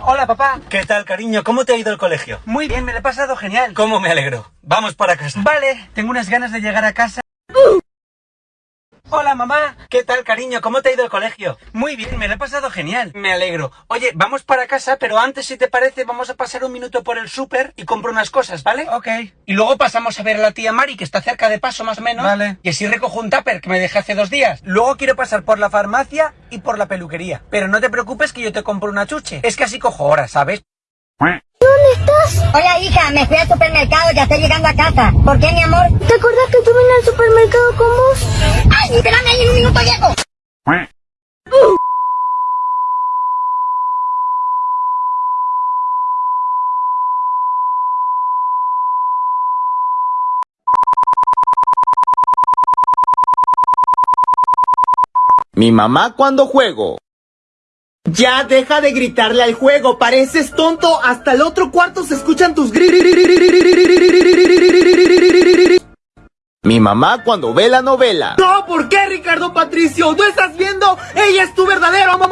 Hola, papá. ¿Qué tal, cariño? ¿Cómo te ha ido el colegio? Muy bien, me lo he pasado genial. ¿Cómo me alegro? Vamos para casa. Vale, tengo unas ganas de llegar a casa. Hola, mamá. ¿Qué tal, cariño? ¿Cómo te ha ido el colegio? Muy bien, me lo he pasado genial. Me alegro. Oye, vamos para casa, pero antes, si te parece, vamos a pasar un minuto por el súper y compro unas cosas, ¿vale? Ok. Y luego pasamos a ver a la tía Mari, que está cerca de paso más o menos. Vale. Y así recojo un tupper que me dejé hace dos días. Luego quiero pasar por la farmacia y por la peluquería. Pero no te preocupes que yo te compro una chuche. Es que así cojo horas, ¿sabes? ¿Dónde estás? Hola, hija, me fui al supermercado, ya estoy llegando a casa. ¿Por qué, mi amor? ¿Te acuerdas que yo vine al supermercado con vos? ¡Ay, espérame ahí un minuto, llego! Mi mamá cuando juego. Ya deja de gritarle al juego, pareces tonto, hasta el otro cuarto se escuchan tus gritos. Mi mamá cuando ve la novela. No, ¿por qué Ricardo Patricio? ¿No estás viendo? Ella es tu verdadero amor.